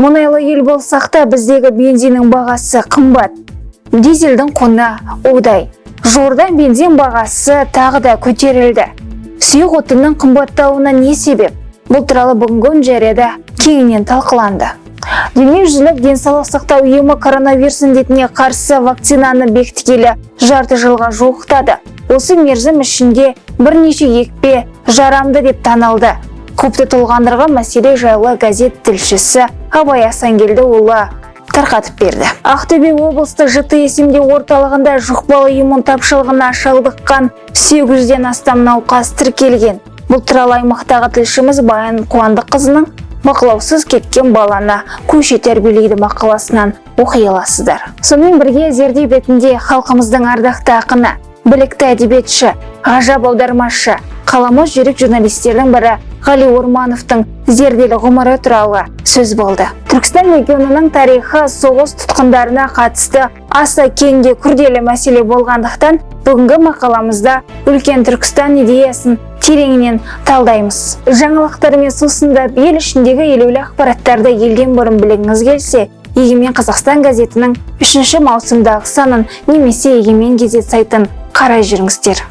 мұнайлы ел болсақ та біздегі бензиннің бағасы қымбат. Дизельдің құны удай. Жуырда бензин бағасы тағы да көтерілді. Сұйық отынның қымбаттауына не себеп? Бұл туралы бүгінгі жарияда кеңінен талқыланды. Дүниежүзілік денсаулық сақтау ұйымы коронавирус індетіне қарсы вакцинаны бекіткелі жарты жылға жуықтады. Осы мерзім ішінде бірнеше екпе жарамды деп танылды. Көпті толғандырған мәселе жайлы газет тілшісі абай асангелдіұлы тарқатып берді. Ақтөбе облыстық жіті есемдеу орталығында жұқпалы иммун тапшылығына шалдыққан 800-ден астам науқас тіркелген. Бұл туралы аймақтағы тілшіміз баян қуандыққызының бақылаусыз кеткен баланы көше тәрбиелейді мақаласынан оқи аласыздар. Сонымен бірге зерде бетінде халқымыздың ардақты ақыны білікті әдебиетші ғажап аудармашы қаламөз жүрек журналистердің бірі ғали ормановтың зерделі ғұмыры туралы сөз болды. Түркістан легионының тарихы соғыс тұтқындарына қатысты аса кең де күрделі мәселе болғандықтан бүгінгі мақаламызда үлкен түркістан идеясын тереңінен талдаймыз. Жаңалықтармен сусындап ел ішіндегі елеулі ақпараттарды елден бұрын білгіңіз келсе егемен қазақстан газетінің үшінші маусымдағы санын немесе егемен газет сайтын қарай жүріңіздер.